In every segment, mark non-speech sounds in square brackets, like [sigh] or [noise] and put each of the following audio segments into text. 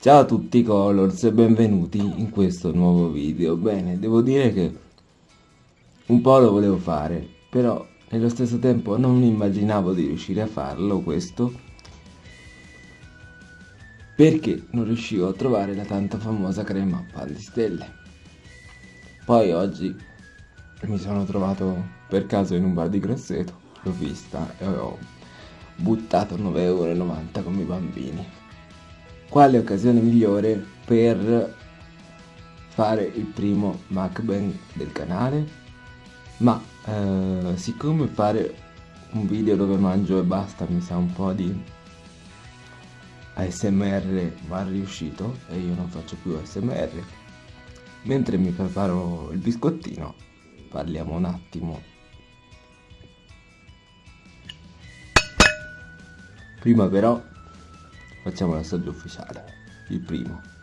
Ciao a tutti Colors e benvenuti in questo nuovo video. Bene, devo dire che un po' lo volevo fare, però nello stesso tempo non immaginavo di riuscire a farlo questo perché non riuscivo a trovare la tanto famosa crema pan di stelle. Poi oggi mi sono trovato per caso in un bar di Grosseto, l'ho vista e ho buttato 9,90 euro come i bambini. Quale occasione migliore per fare il primo mukbang del canale? Ma eh, siccome fare un video dove mangio e basta mi sa un po' di ASMR mal riuscito e io non faccio più ASMR. Mentre mi preparo il biscottino, parliamo un attimo. Prima però facciamo l'assaggio ufficiale, il primo.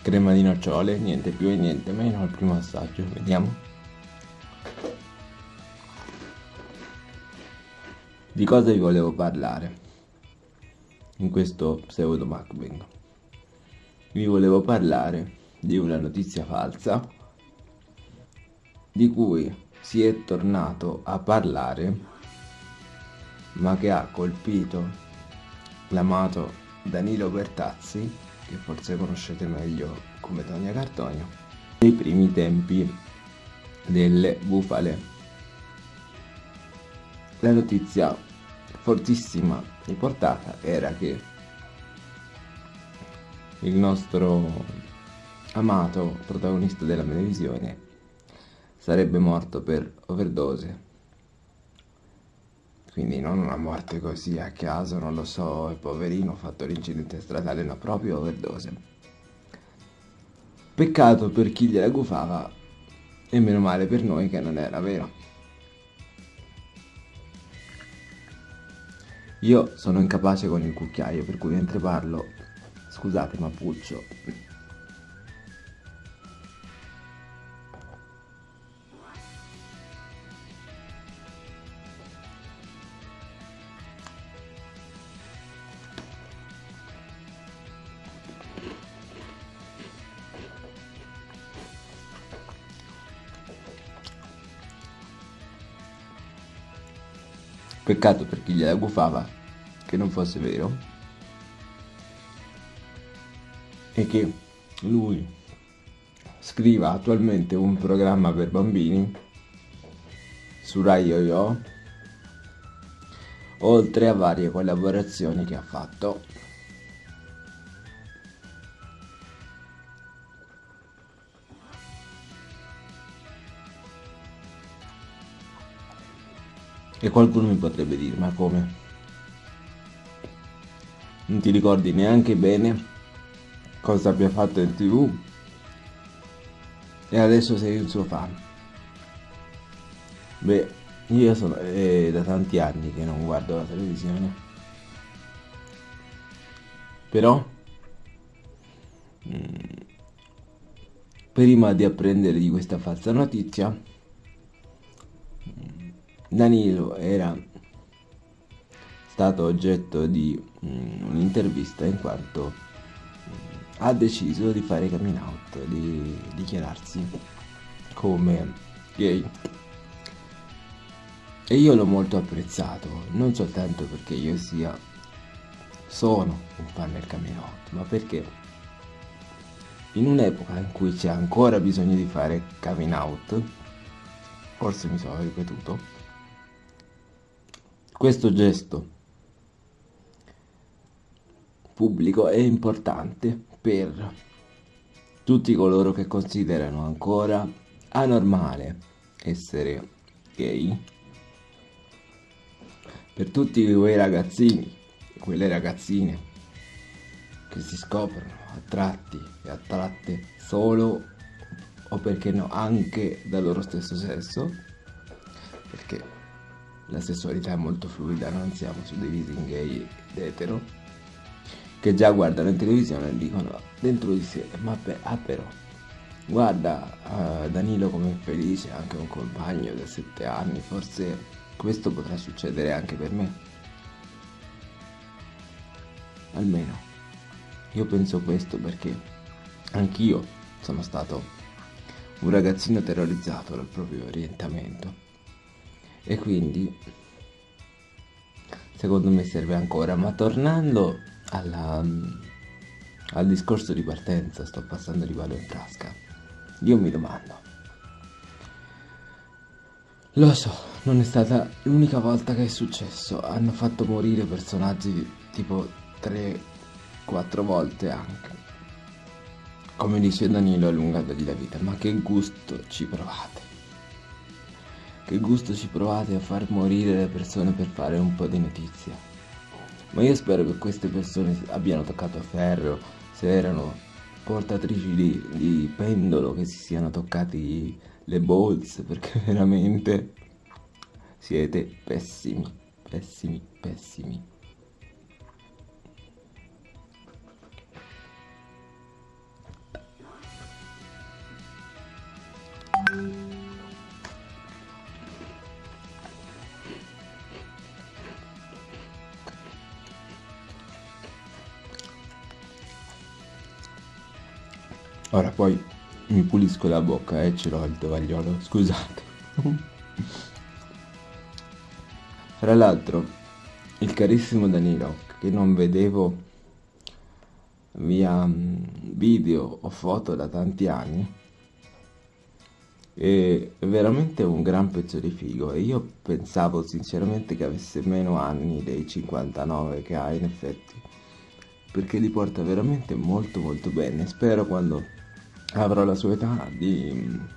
crema di nocciole, niente più e niente meno al primo assaggio, vediamo. Di cosa vi volevo parlare in questo pseudo mukbang? Vi volevo parlare di una notizia falsa di cui si è tornato a parlare ma che ha colpito l'amato Danilo Bertazzi che forse conoscete meglio come Tonia Cartonio, nei primi tempi delle bufale. La notizia fortissima riportata era che il nostro amato protagonista della televisione sarebbe morto per overdose quindi non una morte così a caso, non lo so, il poverino ha fatto l'incidente stradale, no, proprio overdose. Peccato per chi gliela gufava e meno male per noi che non era vero. Io sono incapace con il cucchiaio, per cui mentre parlo, scusate ma puccio, Peccato per chi gliela gufava che non fosse vero. E che lui scriva attualmente un programma per bambini su Rai Yo-Yo oltre a varie collaborazioni che ha fatto E qualcuno mi potrebbe dire, ma come? Non ti ricordi neanche bene cosa abbia fatto in tv? E adesso sei un suo fan. Beh, io sono è da tanti anni che non guardo la televisione. Però, mm, prima di apprendere di questa falsa notizia, Danilo era stato oggetto di um, un'intervista in quanto um, ha deciso di fare coming out, di dichiararsi come gay. E io l'ho molto apprezzato, non soltanto perché io sia, sono un fan del coming out, ma perché in un'epoca in cui c'è ancora bisogno di fare coming out, forse mi sono ripetuto, questo gesto pubblico è importante per tutti coloro che considerano ancora anormale essere gay, per tutti quei ragazzini, quelle ragazzine che si scoprono attratti e attratte solo o perché no anche dal loro stesso sesso, perché la sessualità è molto fluida, non siamo suddivisi in gay ed etero, che già guardano in televisione e dicono dentro di sé, ma beh, ah però, guarda uh, Danilo è felice, anche un compagno da sette anni, forse questo potrà succedere anche per me. Almeno, io penso questo perché anch'io sono stato un ragazzino terrorizzato dal proprio orientamento e quindi secondo me serve ancora. Ma tornando alla, al discorso di partenza sto passando di palo in frasca io mi domando. Lo so non è stata l'unica volta che è successo. Hanno fatto morire personaggi tipo 3-4 volte anche. Come dice Danilo allungategli la vita. Ma che gusto ci provate che gusto ci provate a far morire le persone per fare un po' di notizia. Ma io spero che queste persone abbiano toccato a ferro, se erano portatrici di, di pendolo, che si siano toccati le bolse, perché veramente siete pessimi, pessimi, pessimi. Ora poi mi pulisco la bocca e ce l'ho il tovagliolo, scusate. [laughs] Fra l'altro, il carissimo Danilo, che non vedevo via mm, video o foto da tanti anni, è veramente un gran pezzo di figo e io pensavo sinceramente che avesse meno anni dei 59 che ha in effetti perché li porta veramente molto molto bene spero quando avrò la sua età di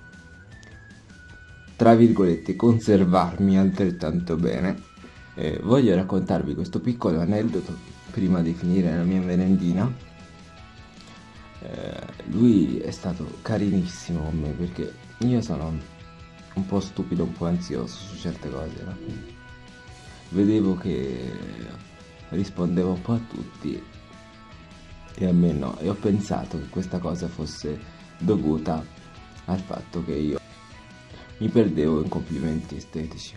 tra virgolette conservarmi altrettanto bene. Eh, voglio raccontarvi questo piccolo aneddoto prima di finire la mia merendina. Eh, lui è stato carinissimo con me perché io sono un po' stupido un po' ansioso su certe cose no? vedevo che rispondeva un po' a tutti e a me no. E ho pensato che questa cosa fosse dovuta al fatto che io mi perdevo in complimenti estetici.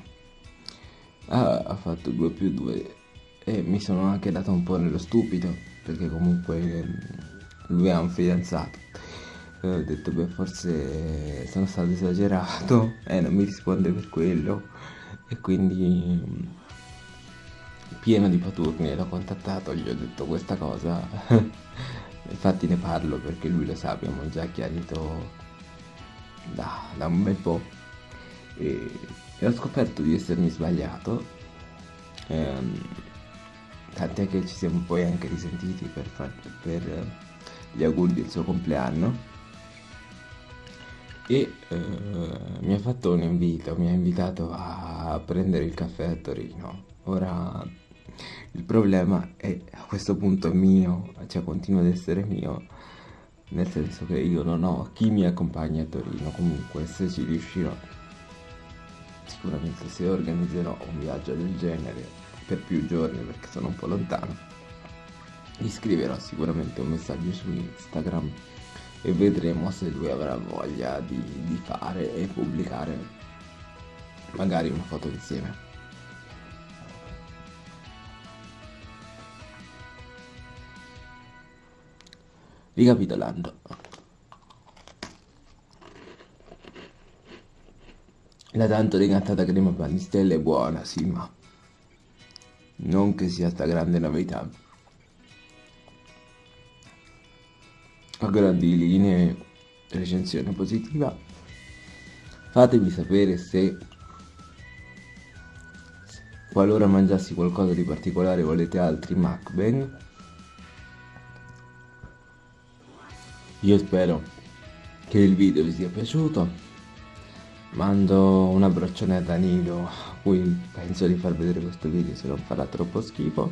Ha, ha fatto 2 più 2 e mi sono anche dato un po' nello stupido perché comunque mm, lui ha un fidanzato. E ho detto beh forse sono stato esagerato [laughs] e non mi risponde per quello e quindi mm, pieno di paturni l'ho contattato, gli ho detto questa cosa [laughs] infatti ne parlo perché lui lo sa, abbiamo già chiarito da, da un bel po' e, e, ho scoperto di essermi sbagliato ehm, tant'è che ci siamo poi anche risentiti per, far, per gli auguri del suo compleanno e eh, mi ha fatto un invito, mi ha invitato a prendere il caffè a Torino. Ora il problema è a questo punto mio, cioè continua ad essere mio, nel senso che io non ho chi mi accompagna a Torino, comunque se ci riuscirò, sicuramente se organizzerò un viaggio del genere per più giorni perché sono un po' lontano, gli scriverò sicuramente un messaggio su Instagram e vedremo se lui avrà voglia di, di fare e pubblicare magari una foto insieme. Ricapitolando. La tanto decantata crema panistelle è buona, sì, ma non che sia sta grande novità. A grandi linee, recensione positiva. Fatemi sapere se qualora mangiassi qualcosa di particolare volete altri mukbang Io spero che il video vi sia piaciuto. Mando un abbraccione a Danilo, a cui penso di far vedere questo video se non farà troppo schifo.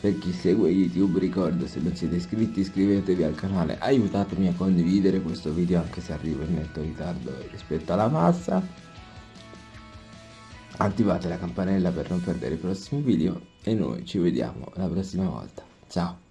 Per chi segue YouTube ricordo se non siete iscritti iscrivetevi al canale, aiutatemi a condividere questo video anche se arrivo in netto ritardo rispetto alla massa. attivate la campanella per non perdere i prossimi video e noi ci vediamo la prossima volta. Ciao!